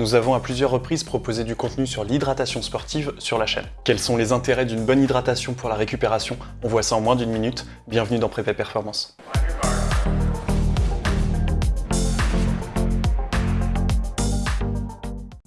Nous avons à plusieurs reprises proposé du contenu sur l'hydratation sportive sur la chaîne. Quels sont les intérêts d'une bonne hydratation pour la récupération? On voit ça en moins d'une minute. Bienvenue dans Prépa Performance.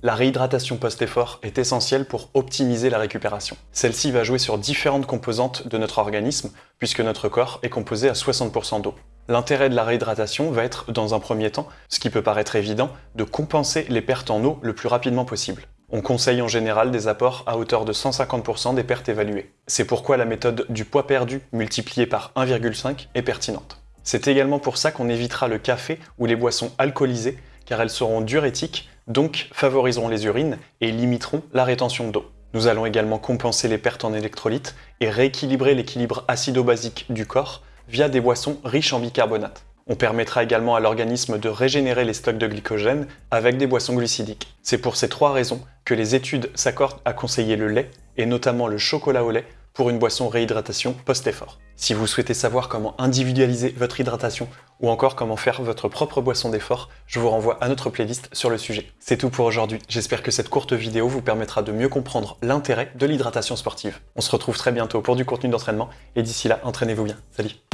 La réhydratation post-effort est essentielle pour optimiser la récupération. Celle-ci va jouer sur différentes composantes de notre organisme, puisque notre corps est composé à 60% d'eau. L'intérêt de la réhydratation va être, dans un premier temps, ce qui peut paraître évident, de compenser les pertes en eau le plus rapidement possible. On conseille en général des apports à hauteur de 150% des pertes évaluées. C'est pourquoi la méthode du poids perdu multiplié par 1,5 est pertinente. C'est également pour ça qu'on évitera le café ou les boissons alcoolisées, car elles seront diurétiques donc favoriseront les urines et limiteront la rétention d'eau. Nous allons également compenser les pertes en électrolytes et rééquilibrer l'équilibre acido-basique du corps via des boissons riches en bicarbonate. On permettra également à l'organisme de régénérer les stocks de glycogène avec des boissons glucidiques. C'est pour ces trois raisons que les études s'accordent à conseiller le lait, et notamment le chocolat au lait, pour une boisson réhydratation post-effort. Si vous souhaitez savoir comment individualiser votre hydratation ou encore comment faire votre propre boisson d'effort, je vous renvoie à notre playlist sur le sujet. C'est tout pour aujourd'hui, j'espère que cette courte vidéo vous permettra de mieux comprendre l'intérêt de l'hydratation sportive. On se retrouve très bientôt pour du contenu d'entraînement et d'ici là, entraînez-vous bien. Salut